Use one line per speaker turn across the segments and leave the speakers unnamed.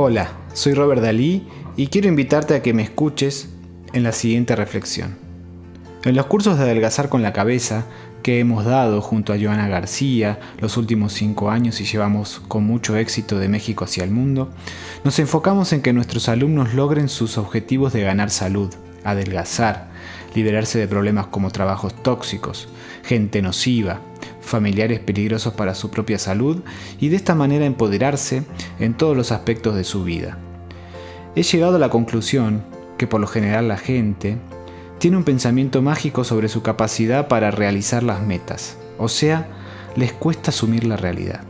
Hola, soy Robert Dalí y quiero invitarte a que me escuches en la siguiente reflexión. En los cursos de adelgazar con la cabeza que hemos dado junto a Joana García los últimos cinco años y llevamos con mucho éxito de México hacia el mundo, nos enfocamos en que nuestros alumnos logren sus objetivos de ganar salud, adelgazar, liberarse de problemas como trabajos tóxicos, gente nociva, familiares peligrosos para su propia salud y de esta manera empoderarse en todos los aspectos de su vida. He llegado a la conclusión que por lo general la gente tiene un pensamiento mágico sobre su capacidad para realizar las metas, o sea, les cuesta asumir la realidad.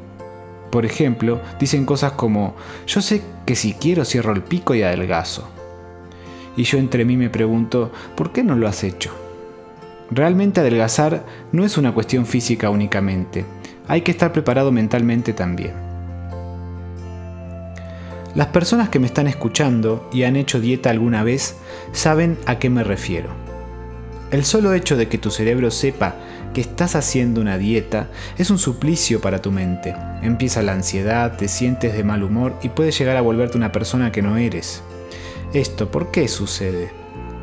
Por ejemplo, dicen cosas como, yo sé que si quiero cierro el pico y adelgazo. Y yo entre mí me pregunto, ¿por qué no lo has hecho? Realmente adelgazar no es una cuestión física únicamente, hay que estar preparado mentalmente también. Las personas que me están escuchando y han hecho dieta alguna vez saben a qué me refiero. El solo hecho de que tu cerebro sepa que estás haciendo una dieta es un suplicio para tu mente. Empieza la ansiedad, te sientes de mal humor y puedes llegar a volverte una persona que no eres. Esto, ¿por qué sucede?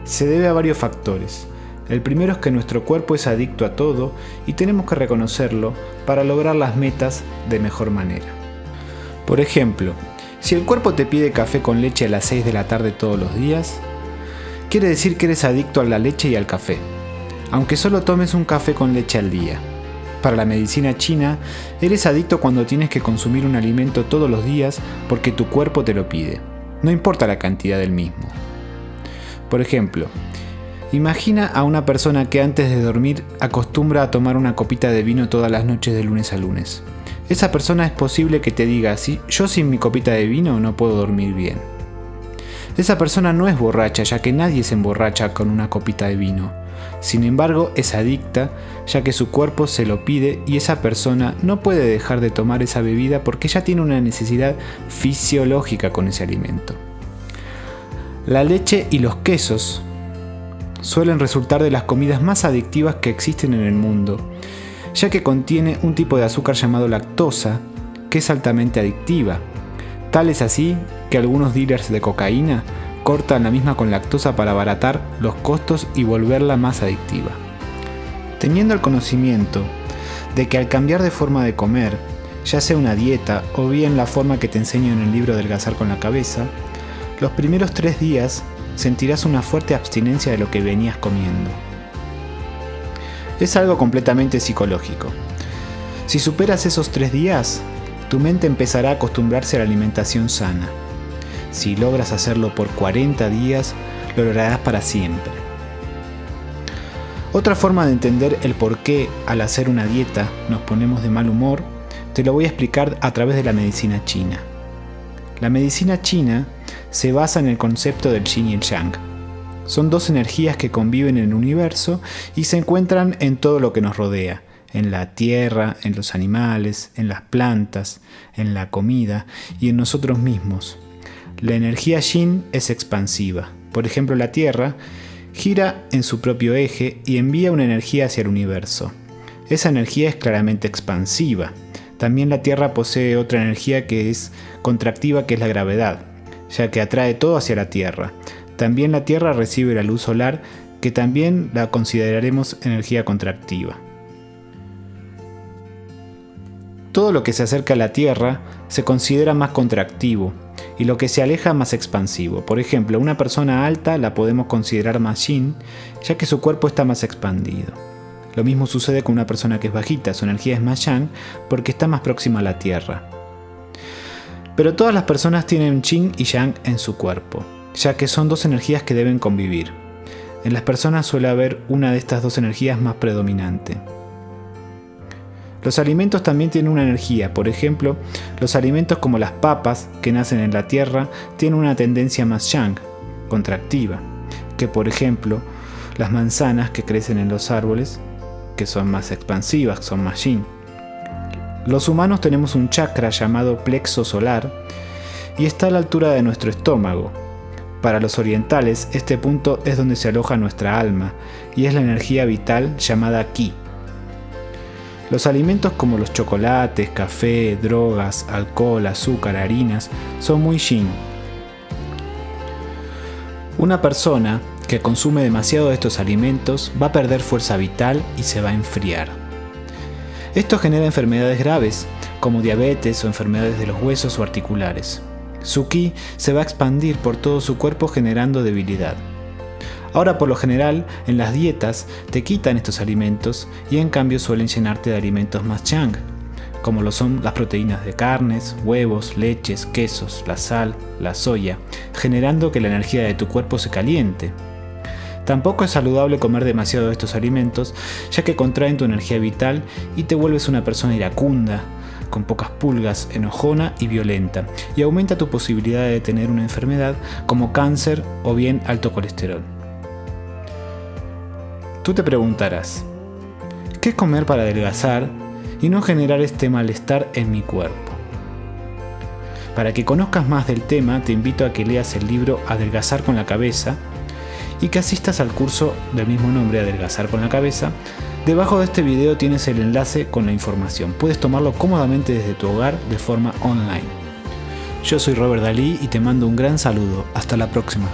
Se debe a varios factores. El primero es que nuestro cuerpo es adicto a todo y tenemos que reconocerlo para lograr las metas de mejor manera. Por ejemplo, si el cuerpo te pide café con leche a las 6 de la tarde todos los días, quiere decir que eres adicto a la leche y al café, aunque solo tomes un café con leche al día. Para la medicina china, eres adicto cuando tienes que consumir un alimento todos los días porque tu cuerpo te lo pide, no importa la cantidad del mismo. Por ejemplo, Imagina a una persona que antes de dormir acostumbra a tomar una copita de vino todas las noches de lunes a lunes. Esa persona es posible que te diga, si yo sin mi copita de vino no puedo dormir bien. Esa persona no es borracha, ya que nadie se emborracha con una copita de vino. Sin embargo, es adicta, ya que su cuerpo se lo pide y esa persona no puede dejar de tomar esa bebida porque ya tiene una necesidad fisiológica con ese alimento. La leche y los quesos suelen resultar de las comidas más adictivas que existen en el mundo, ya que contiene un tipo de azúcar llamado lactosa, que es altamente adictiva. Tal es así que algunos dealers de cocaína cortan la misma con lactosa para abaratar los costos y volverla más adictiva. Teniendo el conocimiento de que al cambiar de forma de comer, ya sea una dieta o bien la forma que te enseño en el libro del gazar con la cabeza, los primeros tres días sentirás una fuerte abstinencia de lo que venías comiendo. Es algo completamente psicológico. Si superas esos tres días, tu mente empezará a acostumbrarse a la alimentación sana. Si logras hacerlo por 40 días, lo lograrás para siempre. Otra forma de entender el por qué al hacer una dieta nos ponemos de mal humor, te lo voy a explicar a través de la medicina china. La medicina china se basa en el concepto del yin y el yang. Son dos energías que conviven en el universo y se encuentran en todo lo que nos rodea, en la tierra, en los animales, en las plantas, en la comida y en nosotros mismos. La energía yin es expansiva. Por ejemplo, la Tierra gira en su propio eje y envía una energía hacia el universo. Esa energía es claramente expansiva. También la Tierra posee otra energía que es contractiva, que es la gravedad ya que atrae todo hacia la Tierra. También la Tierra recibe la luz solar, que también la consideraremos energía contractiva. Todo lo que se acerca a la Tierra se considera más contractivo y lo que se aleja más expansivo. Por ejemplo, una persona alta la podemos considerar más yin, ya que su cuerpo está más expandido. Lo mismo sucede con una persona que es bajita, su energía es más yang porque está más próxima a la Tierra. Pero todas las personas tienen Qing y Yang en su cuerpo, ya que son dos energías que deben convivir. En las personas suele haber una de estas dos energías más predominante. Los alimentos también tienen una energía, por ejemplo, los alimentos como las papas, que nacen en la tierra, tienen una tendencia más yang, contractiva, que por ejemplo, las manzanas que crecen en los árboles, que son más expansivas, son más yin. Los humanos tenemos un chakra llamado plexo solar y está a la altura de nuestro estómago. Para los orientales, este punto es donde se aloja nuestra alma y es la energía vital llamada ki. Los alimentos como los chocolates, café, drogas, alcohol, azúcar, harinas son muy yin. Una persona que consume demasiado de estos alimentos va a perder fuerza vital y se va a enfriar. Esto genera enfermedades graves, como diabetes o enfermedades de los huesos o articulares. Su ki se va a expandir por todo su cuerpo generando debilidad. Ahora por lo general en las dietas te quitan estos alimentos y en cambio suelen llenarte de alimentos más chang, como lo son las proteínas de carnes, huevos, leches, quesos, la sal, la soya, generando que la energía de tu cuerpo se caliente. Tampoco es saludable comer demasiado de estos alimentos, ya que contraen tu energía vital y te vuelves una persona iracunda, con pocas pulgas, enojona y violenta, y aumenta tu posibilidad de tener una enfermedad como cáncer o bien alto colesterol. Tú te preguntarás, ¿qué comer para adelgazar y no generar este malestar en mi cuerpo? Para que conozcas más del tema, te invito a que leas el libro Adelgazar con la cabeza y que asistas al curso del mismo nombre, Adelgazar con la cabeza, Debajo de este video tienes el enlace con la información. Puedes tomarlo cómodamente desde tu hogar de forma online. Yo soy Robert Dalí y te mando un gran saludo. Hasta la próxima.